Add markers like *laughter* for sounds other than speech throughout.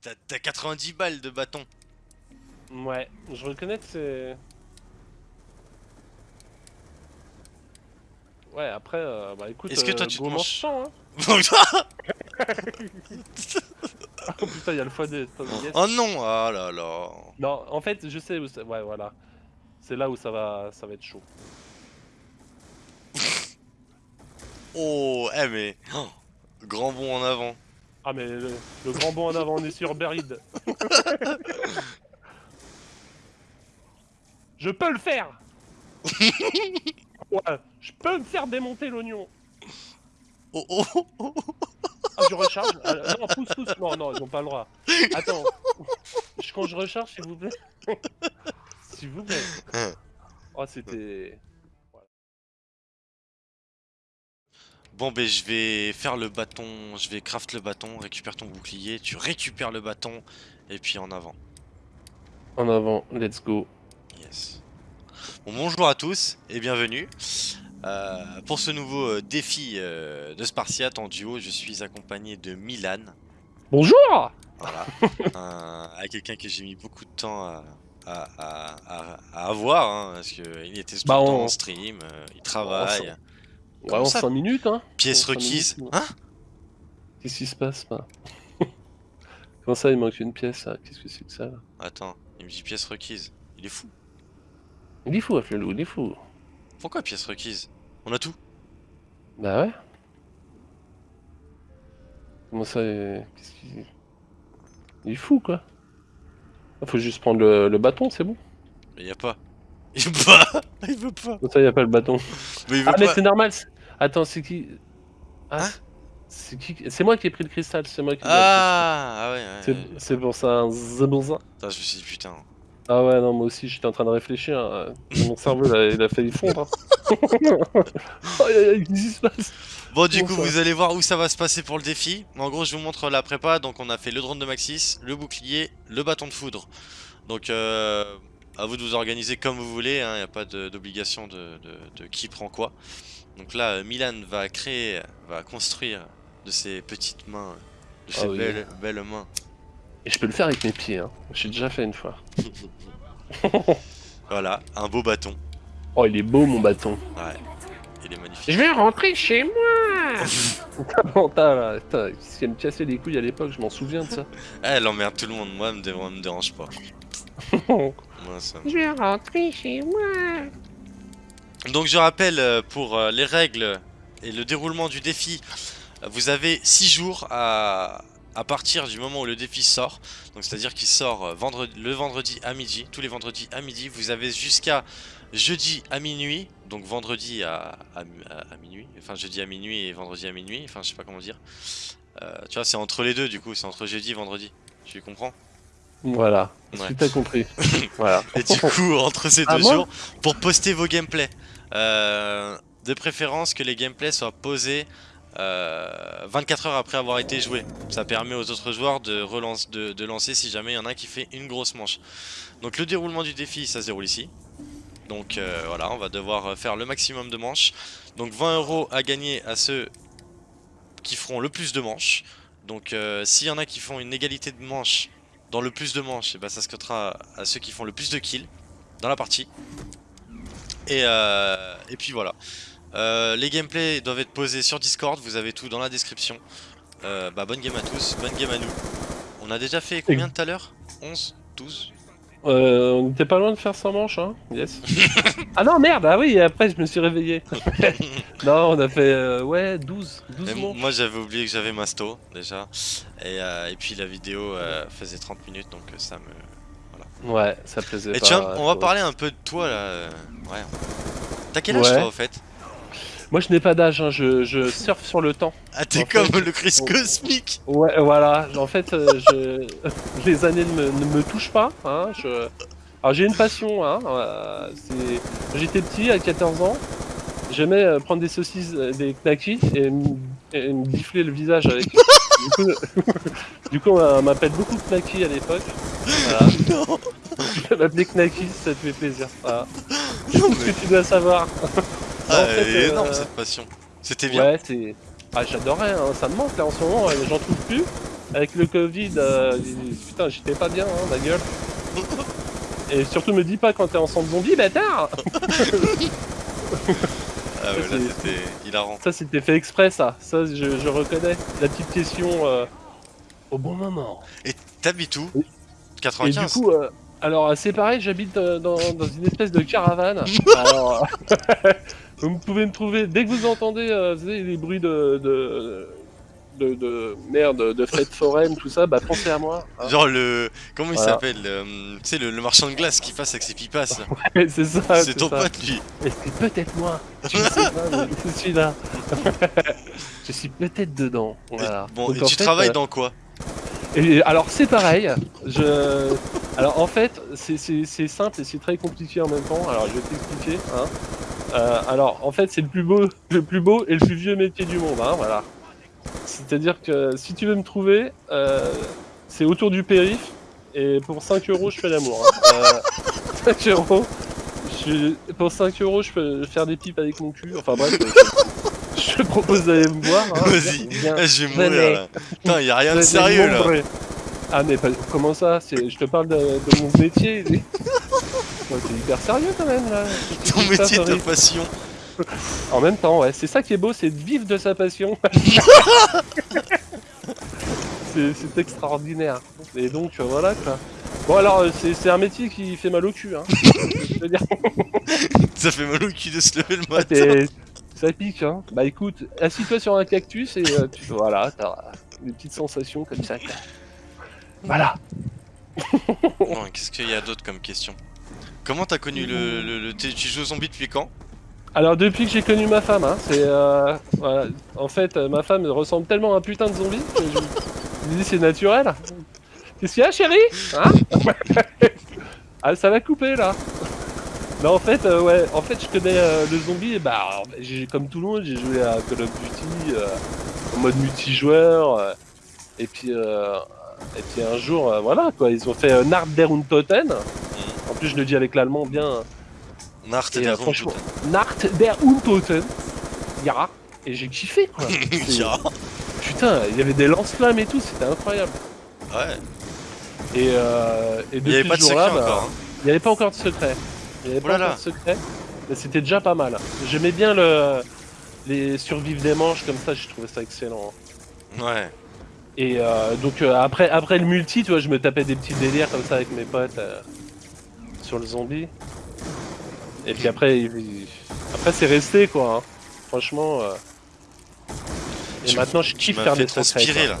t'as- t'as 90 balles de bâton. Ouais, je reconnais que c'est... Ouais, après, euh, bah écoute, Est-ce que toi, euh, tu te manges- marchand, hein. *laughs* Oh putain, il y a le oh non Ah là là Non, en fait, je sais où ça... Ouais, voilà. C'est là où ça va, ça va être chaud. *laughs* Oh, eh mais... oh, grand bond en avant. Ah mais le, le grand bond en avant, on est sur Berid. *laughs* je peux le faire Ouais, je peux me faire démonter l'oignon Oh oh, oh, oh. Ah, je recharge Euh, Non, pousse, pousse Non, non, ils ont pas le droit. Attends. Je- Quand je recharge, s'il vous plaît. *laughs* s'il vous plaît. Oh, c'était... Bon ben je vais faire le bâton, je vais craft le bâton, récupère ton bouclier, tu récupères le bâton, et puis en avant. En avant, let's go. Yes. Bon, bonjour à tous et bienvenue. Euh, pour ce nouveau euh, défi euh, de Spartiate en duo, je suis accompagné de Milan. Bonjour Voilà. *laughs* À quelqu'un que j'ai mis beaucoup de temps à, à- à- à- à avoir, hein, parce qu'il était Bah, on- en stream, euh, il travaille. Ouais, Comment en ça 5 minutes, hein Pièce requise. minutes, Hein? Qu'est-ce qui se passe, là? *laughs* Comment ça, il manque une pièce, là? Qu'est-ce que c'est que ça, là? Attends, il me dit pièce requise. Il est fou. Il est fou, Afflelou, il est fou. Pourquoi pièce requise? On a tout. Bah ouais. Comment ça, euh, qu'est-ce qu'il... Il est fou, quoi. Ah, Faut juste prendre le, le bâton, c'est bon. Mais y a pas. Il veut pas. *laughs* Il veut pas. Comment ça, y a pas le bâton? Mais il veut Ah, mais pas. c'est normal Attends, c'est qui? Ah, Hein? c'est qui? C'est moi qui ai pris le cristal, c'est moi qui Ah, ah ouais, ouais. C'est pour ça, c'est pour ça. Putain, je me suis dit putain. Ah ouais, non, moi aussi, j'étais en train de réfléchir. hein. Mon cerveau, là, il a failli fondre. hein. *laughs* Se passe? Bon, du Bon, coup, ça. vous allez voir où ça va se passer pour le défi. En gros, je vous montre la prépa. Donc, on a fait le drone de Maxis, le bouclier, le bâton de foudre. Donc, euh, à vous de vous organiser comme vous voulez. Il n'y a pas de- d'obligation de, de- de qui prend quoi. Donc là, euh, Milan va créer, va construire de ses petites mains, de ses Ah oui. belles, belles mains. Et je peux le faire avec mes pieds, hein. J'ai déjà fait une fois. *laughs* Voilà, un beau bâton. Oh, il est beau, mon bâton. Ouais, il est magnifique. Je vais rentrer chez moi *laughs* T'as là, putain, ce qui me cassait les couilles à l'époque, je m'en souviens de ça. *laughs* Eh, Elle emmerde tout le monde. Moi, elle me, dé- me dérange pas. Moi, ça me- Je vais rentrer chez moi Donc je rappelle euh, pour euh, les règles et le déroulement du défi, euh, vous avez 6 jours à, à partir du moment où le défi sort. Donc c'est à dire qu'il sort vendredi, le vendredi à midi, tous les vendredis à midi. Vous avez jusqu'à jeudi à minuit, donc vendredi à, à, à- à minuit, enfin jeudi à minuit et vendredi à minuit, enfin je sais pas comment dire. Euh, tu vois c'est entre les deux du coup, c'est entre jeudi et vendredi. Tu comprends? Voilà, Ouais. que t'as compris *laughs* Voilà. Et du coup, entre ces Ah, deux jours, pour poster vos gameplays, de préférence que les gameplays soient posés euh, 24 heures après avoir été joués. Ça permet aux autres joueurs de, de, lancer si jamais il y en a qui fait une grosse manche. Donc le déroulement du défi, ça se déroule ici. Donc euh, voilà, on va devoir faire le maximum de manches. Donc 20 euros à gagner à ceux qui feront le plus de manches. Donc euh, s'il y en a qui font une égalité de manches dans le plus de manches, et ben ça se cotera à ceux qui font le plus de kills dans la partie. Et, euh, et puis voilà. Euh, les gameplays doivent être posés sur Discord, vous avez tout dans la description. Euh, bah bonne game à tous, bonne game à nous. On a déjà fait combien tout à l'heure? 11 12 Euh, on était pas loin de faire 100 manches, hein Yes. *laughs* ah non, merde, ah oui, après je me suis réveillé. *laughs* non, on a fait, euh, ouais, 12, 12 Et manches. Moi j'avais oublié que j'avais Masto déjà. Et, euh, et puis la vidéo euh, faisait 30 minutes donc ça me... Ouais, ça plaisait Et pas. vois, on va parler un peu de toi là. Ouais. T'as quel âge Ouais. toi au fait? Moi je n'ai pas d'âge, hein, je, je surfe sur le temps. Ah t'es fait, comme le Chris on- Cosmic Ouais, voilà. En fait, euh, je... *laughs* les années ne me, ne me touchent pas. Hein, je... Alors j'ai une passion. Hein, euh, J'étais petit, à 14 ans. J'aimais euh, prendre des saucisses, des knackis et, me- et me gifler le visage avec. *laughs* du coup, *laughs* du coup, on m'appelle beaucoup knacky à l'époque. Voilà. Non *laughs* Je *laughs* m'appeler knacky, ça te fait plaisir. Voilà. Non, mais- que tu dois savoir. Ah, en fait, énorme euh, cette passion. C'était bien. Ouais, c'est. Ah, j'adorais, hein, ça me manque là en ce moment, j'en trouve plus. avec le Covid, euh, putain, j'étais pas bien, hein, ma gueule. Et surtout, me dis pas quand t'es ensemble zombie, bâtard Ah ouais, là c'était hilarant. Ça, c'était fait exprès, ça. Ça, je, je reconnais. La petite question euh, au bon moment. T'habites où? Oui. Et du 95 coup, euh, alors c'est pareil, j'habite euh, dans, dans une espèce de caravane. *laughs* alors, *laughs* vous pouvez me trouver dès que vous entendez euh, vous savez, les bruits de, de, de, de- merde, de fêtes foraines, tout ça, bah pensez à moi. hein. Genre le. Comment il Voilà. s'appelle le, Tu sais, le, le marchand de glace qui passe avec ses pipas. *laughs* là. c'est ça. c'est ton ça. pote lui. Et c'est peut-être moi. Tu le sais pas, mais je suis là. je suis peut-être dedans. Voilà. Bon, Donc, et tu fait, travailles euh, dans quoi? Et alors c'est pareil, je... Alors en fait, c'est simple et c'est très compliqué en même temps, alors je vais t'expliquer. Hein. Euh, alors en fait c'est le plus beau le plus beau et le plus vieux métier du monde, hein, voilà. C'est-à-dire que si tu veux me trouver, euh, c'est autour du périph, et pour 5 euros je fais l'amour. Hein. Euh, *laughs* 5 euros, je... pour 5 euros je peux faire des pipes avec mon cul, enfin bref, je *laughs* te propose d'aller me voir. hein. Vas-y. Viens- Ah, je vais mourir là. Putain, y a rien de sérieux là. Ah mais pas- comment ça Je te parle de, de mon métier. *laughs* T'es hyper sérieux quand même là. Ton métier, ta passion. En même temps, ouais, c'est ça qui est beau, c'est de vivre de sa passion. *laughs* c'est extraordinaire. Et donc euh, voilà quoi. Bon alors euh, c'est un métier qui fait mal au cul. Hein. *laughs* Je veux dire, *laughs* Ça fait mal au cul de se lever le matin. ça pique. Hein. Bah écoute, assis-toi sur un cactus et euh, tu voilà, t'as des petites sensations comme ça. Voilà. Qu'est-ce qu'il y a d'autre comme question? Comment t'as connu le, le, Tu joues aux zombies depuis quand? Alors depuis que j'ai connu ma femme, hein, c'est euh, en fait euh, ma femme ressemble tellement à un putain de zombie que je me dis c'est naturel. Qu'est-ce qu'il y a chérie? Hein? *laughs* Ah ça va couper là. Non en fait euh, ouais, en fait je connais euh, le zombie et bah j'ai comme tout le monde j'ai joué à Call of Duty en mode multijoueur et puis et puis un jour voilà quoi ils ont fait Nard der Untoten. En plus je le dis avec l'allemand bien. Nart Et, et euh, Nacht der Untoten. Ja. Et j'ai kiffé quoi. *laughs* Putain, il y avait des lance-flammes et tout, c'était incroyable. Ouais, Et, euh, et il depuis y avait pas de ce secret jour-là, bah, encore. hein. il n'y avait pas encore de secret. Il n'y avait Oh pas là encore de secret. Mais c'était déjà pas mal. J'aimais bien le les survivre des manches comme ça, je trouvais ça excellent. Ouais. Et euh, donc euh, après, après le multi, tu vois, je me tapais des petits délires comme ça avec mes potes euh, sur le zombie. Et puis après, il- après c'est resté quoi. hein. Franchement. euh. Et Tu- maintenant, je kiffe faire des secrets. là.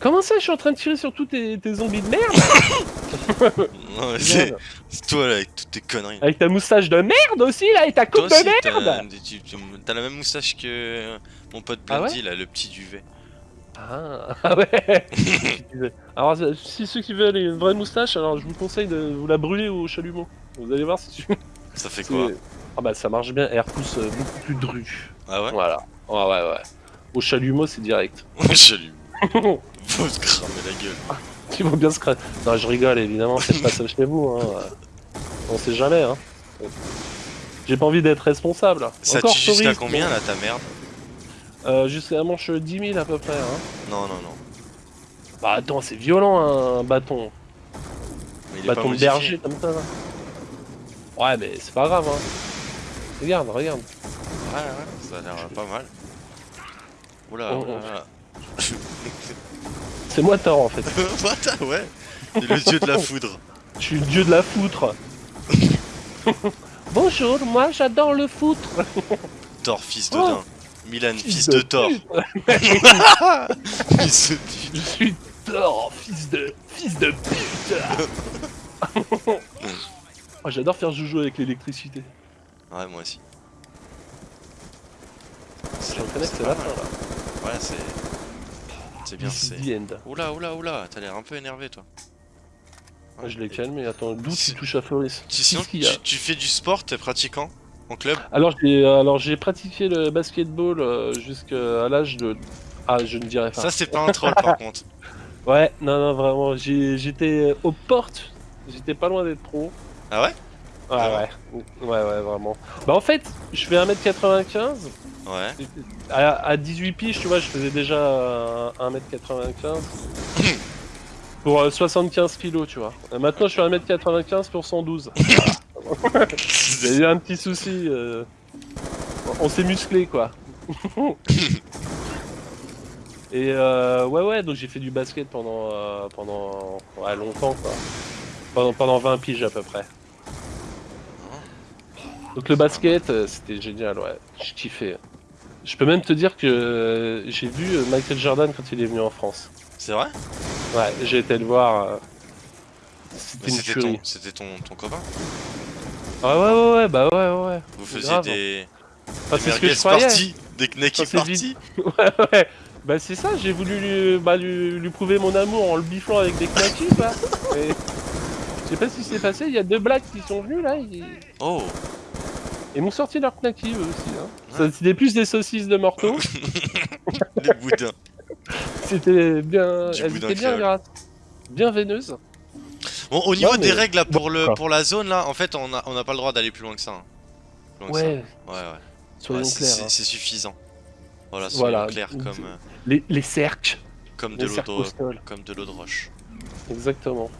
Comment ça, je suis en train de tirer sur tous tes, tes zombies de merde? *laughs* *laughs* Non, mais c'est toi là avec toutes tes conneries. Avec ta moustache de merde aussi là et ta Toi coupe aussi, de merde t'as la même moustache que mon pote Ah ouais Blondie là, le petit duvet. Ah, *laughs* ah ouais Alors si ceux qui veulent une vraie moustache, alors je vous conseille de vous la brûler au chalumeau. Vous allez voir si tu... Ça fait c'est- quoi Ah bah ça marche bien, elle repousse euh, beaucoup plus dru. Ah ouais Voilà. Ouais ouais ouais. Au chalumeau c'est direct. *laughs* Je lui. *laughs* Faut se cramer la gueule. Ils vont bien se cra... Non je rigole évidemment, faites pas ça chez vous. Hein. On sait jamais hein. J'ai pas envie d'être responsable. Ça Encore tue jusqu'à combien là ta merde? Euh, Jusqu'à manche 10 000 à peu près. Hein. Non, non, non. Bah attends, c'est violent un bâton. Mais il est pas bâton de berger comme ça là. Ouais mais c'est pas grave hein. Regarde, regarde. Ouais, ouais, ça a l'air pas mal. Oula, Oh, oula, oh. oula. C'est moi tort en fait. *laughs* Ouais. C'est le dieu de la foudre. Je suis le dieu de la foutre. *laughs* Bonjour, moi j'adore le foutre. Thor, fils de Oh. Milan, fils de Thor. *laughs* Fils de pute. Je suis Thor, fils de fils de pute. *laughs* Oh, j'adore faire joujou avec l'électricité. Ouais, moi aussi. Je reconnais que c'est la fin là. Ouais, c'est. C'est bien, c'est. Oula, oula, oula, t'as l'air un peu énervé toi. Moi, je l'ai calmé, attends, d'où tu Si- touches à Floris Tu, sinon, tu fais du sport, t'es pratiquant? En club Alors j'ai alors j'ai pratiqué le basketball euh, jusqu'à l'âge de ah je ne dirais pas. Ça, c'est pas un troll par *laughs* contre. Ouais non non vraiment j'ai- j'étais aux portes j'étais pas loin d'être pro. Ah ouais? Ouais, ouais. Ouais, ouais, vraiment. Bah, en fait, je fais 1m95. Ouais. À, à 18 piges, tu vois, je faisais déjà euh, 1m95. pour euh, 75 kilos, tu vois. Euh, maintenant, je suis 1m95 pour 112. *laughs* J'ai eu un petit souci. euh, On s'est musclé, quoi. *laughs* Et euh, ouais, ouais, donc j'ai fait du basket pendant, euh, pendant ouais, longtemps, quoi. Pendant, pendant 20 piges à peu près. Donc le basket, euh, c'était génial, ouais. Je kiffais. Je peux même te dire que euh, j'ai vu Michael Jordan quand il est venu en France. C'est vrai? Ouais, j'ai été le voir. ton, c'était ton, ton copain? Ah ouais, ouais, ouais, bah ouais, ouais, ouais. Vous faisiez Grave. des, Enfin, des c'est ce que je parties Des knacky parties *laughs* Ouais, ouais. Bah c'est ça, j'ai voulu lui, bah, lui, lui prouver mon amour en le biflant avec des knackis, quoi. *laughs* Et Je sais pas ce qui s'est passé, il y a deux blacks qui sont venus là, ils, Oh ils m'ont sorti leur knackis eux aussi. Hein. Ouais. C'était plus des saucisses de morteau, *laughs* Les boudins c'était bien, Du elles étaient bien grasses, bien veineuses. Bon, au niveau Non, mais- des règles là, pour, le, pour la zone là, en fait, on n'a on n'a pas le droit d'aller plus loin que ça. hein. Plus loin que ça. Ouais, Ouais, ouais. soyons Ouais, c'est- clairs. c'est hein. c'est suffisant. Voilà, soyons Voilà. clairs comme, euh, Les, les cercles, comme, de les l'eau cercles de, comme de l'eau de roche. exactement.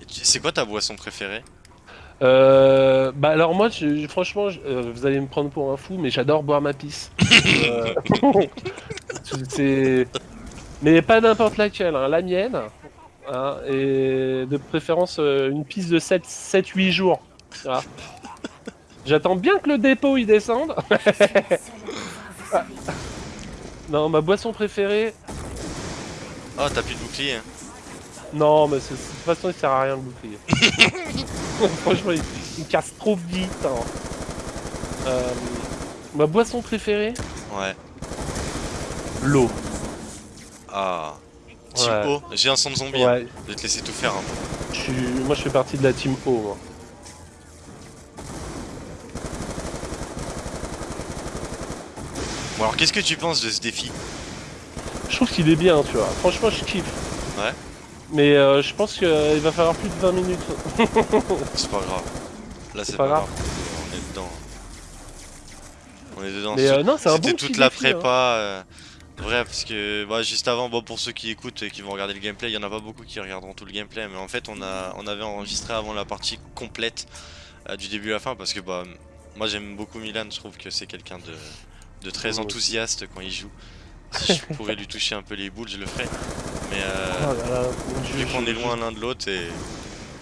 Et tu- C'est quoi ta boisson préférée? Euh, bah alors moi, je- franchement, je- euh, vous allez me prendre pour un fou, mais j'adore boire ma pisse. *laughs* Euh, *laughs* c'est, mais pas n'importe laquelle, hein, la mienne, hein, et de préférence euh, une pisse de 7-8 jours. Voilà. J'attends bien que le dépôt il descende. *laughs* non, ma boisson préférée, Oh, t'as plus de bouclier. hein. non, mais de toute façon il sert à rien le bouclier. *laughs* Franchement, il, il casse trop vite. hein. Euh, ma boisson préférée, Ouais. l'eau. Ah. Team Ouais. O, j'ai un son de zombie. hein. Je vais te laisser tout faire un peu. je suis, moi je fais partie de la team O. moi. Bon, alors qu'est-ce que tu penses de ce défi? Je trouve qu'il est bien, tu vois. Franchement, je kiffe. Ouais. Mais euh, je pense qu'il va falloir plus de 20 minutes. *laughs* C'est pas grave. Là, c'est pas pas, grave. grave. On est dedans. On est dedans. Mais euh, non, c'est un bon C'était toute la hein. Vrai, parce que bah, juste avant, bon, pour ceux qui écoutent et qui vont regarder le gameplay, il y en a pas beaucoup qui regarderont tout le gameplay, mais en fait, on, a, on avait enregistré avant la partie complète euh, du début à la fin, parce que bah, moi j'aime beaucoup Milan, je trouve que c'est quelqu'un de, de très enthousiaste quand il joue. Si je pourrais lui toucher un peu les boules, je le ferais. Mais euh, Oh là là, vu qu'on est loin l'un de l'autre, et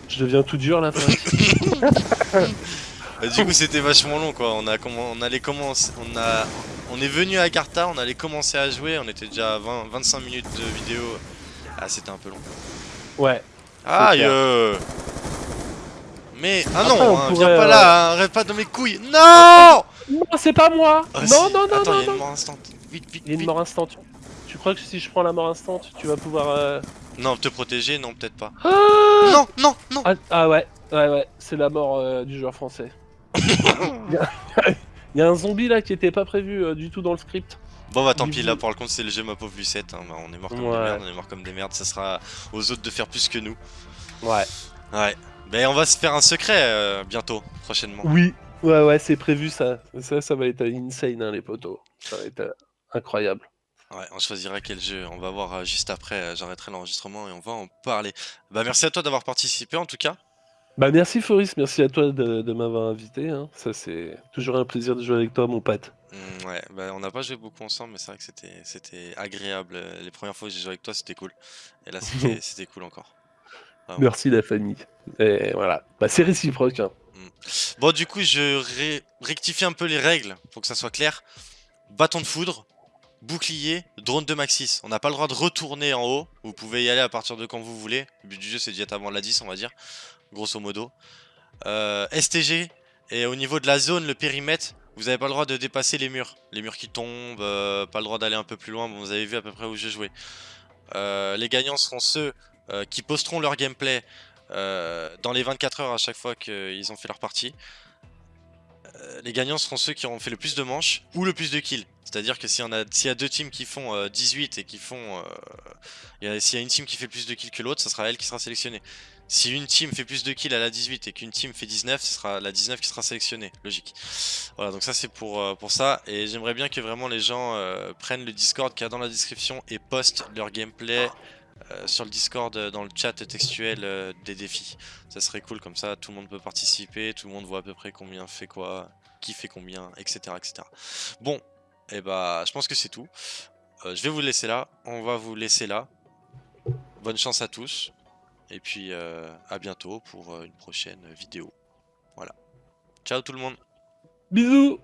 Je deviens tout dur là. Euh, *laughs* du coup c'était vachement long quoi, on a on allait commencer on a on est venu à Carta, on allait commencer à jouer, on était déjà à 20 25 minutes de vidéo. Ah c'était un peu long. ouais. Aïe clair. euh. Mais ah Après, non, on hein, pourrait, viens pas euh, là, hein, arrête pas dans mes couilles. Non Non, c'est pas moi. Ah, non, non, non, Attends, non, il y a non. une mort instant. Vite vite Il y a une vite. mort instant. Tu crois que si je prends la mort instant, tu vas pouvoir. euh, Non, te protéger, non, peut-être pas. Ah Non, non, non. ah, ah ouais, ouais, ouais, c'est la mort euh, du joueur français. *laughs* *laughs* Il y, a... un zombie là qui était pas prévu euh, du tout dans le script. Bon bah tant pis là pour le compte c'est le jeu ma pauvre Lucette, hein. bah, on est mort comme Ouais. des merdes, on est mort comme des merdes, ça sera aux autres de faire plus que nous. Ouais. Ouais. Ben on va se faire un secret euh, bientôt, prochainement. Oui, ouais, ouais, c'est prévu ça. Ça, ça va être insane, hein, les potos. Ça va être euh, incroyable. Ouais, on choisira quel jeu, on va voir euh, juste après, j'arrêterai l'enregistrement et on va en parler. Bah merci à toi d'avoir participé en tout cas. Bah merci Foris, merci à toi de, de m'avoir invité. hein. Ça c'est toujours un plaisir de jouer avec toi, mon pote. Mm, ouais, bah on n'a pas joué beaucoup ensemble mais c'est vrai que c'était c'était agréable. euh, Les premières fois que j'ai joué avec toi c'était cool. Et là c'était *laughs* c'était cool encore. Vraiment. Merci la famille. Et voilà, bah c'est réciproque. hein. Bon du coup je ré- rectifie un peu les règles pour que ça soit clair. Bâton de foudre, bouclier, drone de Maxis. On n'a pas le droit de retourner en haut. Vous pouvez y aller à partir de quand vous voulez. Le but du jeu c'est d'y être avant la 10 on va dire. Grosso modo. Euh, STG. Et au niveau de la zone, le périmètre, vous n'avez pas le droit de dépasser les murs. Les murs qui tombent, euh, pas le droit d'aller un peu plus loin. Bon, vous avez vu à peu près où je jouais. Euh, les gagnants seront ceux qui posteront leur gameplay dans les 24 heures à chaque fois qu'ils ont fait leur partie. Euh, les gagnants seront ceux qui auront fait le plus de manches ou le plus de kills. C'est-à-dire que s'il y, a, deux teams qui font euh, 18 et qui font... Euh, s'il y a une team qui fait plus de kills que l'autre, ça sera elle qui sera sélectionnée. Si une team fait plus de kills à la 18 et qu'une team fait 19, ce sera la 19 qui sera sélectionnée, logique. Voilà, donc ça c'est pour, euh, pour ça. Et j'aimerais bien que vraiment les gens euh, prennent le Discord qu'il y a dans la description et postent leur gameplay euh, sur le Discord dans le chat textuel des défis. Ça serait cool, comme ça tout le monde peut participer, tout le monde voit à peu près combien fait quoi, qui fait combien, etc. etc. Bon, et eh bah je pense que c'est tout. je vais vous laisser là, on va vous laisser là. Bonne chance à tous. Et puis euh, à bientôt pour euh, une prochaine vidéo. Voilà. Ciao tout le monde Bisous